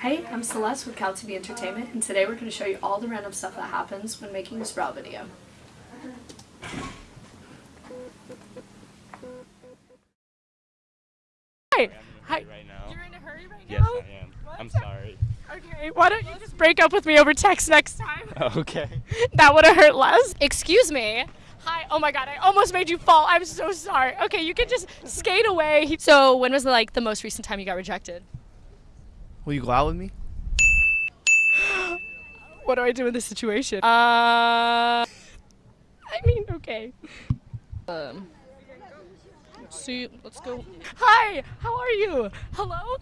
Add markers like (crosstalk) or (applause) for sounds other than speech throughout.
Hey, I'm Celeste with CalTV Entertainment, and today we're going to show you all the random stuff that happens when making a Sprout video. Hi. Hi. right now. You're in a hurry right Yes, now? Yes, I am. I'm sorry. Okay, why don't you just break up with me over text next time? (laughs) Okay. (laughs) that would have hurt less. Excuse me. Hi. Oh my god, I almost made you fall. I'm so sorry. Okay, you can just skate away. So, when was like the most recent time you got rejected? Will you go out with me? What do I do in this situation? Uh I mean, okay. Um let's see, let's go. Hi, how are you? Hello?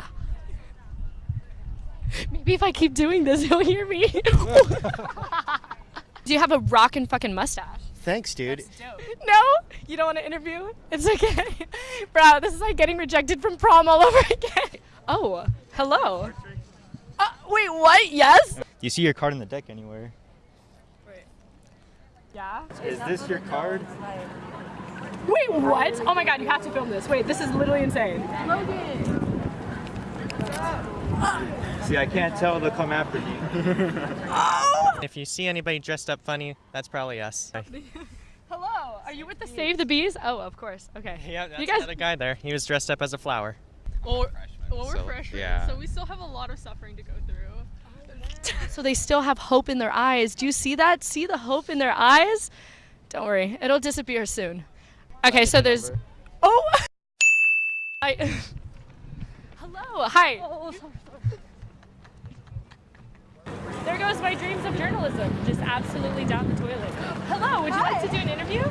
Maybe if I keep doing this, (laughs) he'll hear me. (laughs) Do you have a rockin' fucking mustache? Thanks, dude. No? You don't want to interview? It's okay. (laughs) Bro, this is like getting rejected from prom all over again. Oh, hello. Uh, wait, what? Yes? Do you see your card in the deck anywhere? Wait. Yeah. Is this your card? Wait, what? Oh my god, you have to film this. Wait, this is literally insane. Logan! See, I can't tell they'll come after me. (laughs) If you see anybody dressed up funny, that's probably us. (laughs) Hello, are you with the Save the Bees? Oh, of course. Okay. Yeah, that's You guys- another guy there. He was dressed up as a flower. Well, well we're So, freshmen, yeah. so we still have a lot of suffering to go through. (laughs) So they still have hope in their eyes. Do you see that? See the hope in their eyes? Don't worry, it'll disappear soon. Okay, so there's. Oh! (laughs) I. (laughs) Hello, hi. Oh, oh, oh, there goes my dreams of journalism, just absolutely down the toilet. (gasps) Hello, would you like to do an interview?